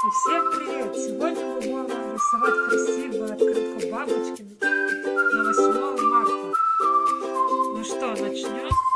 Всем привет! Сегодня мы будем рисовать красивую открытку бабочками на 8 марта. Ну что, начнем?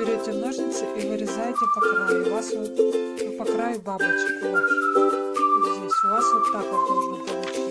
Берете ножницы и вырезаете по краю. У вас вот по краю бабочек. Вот здесь. У вас вот так вот должно получиться.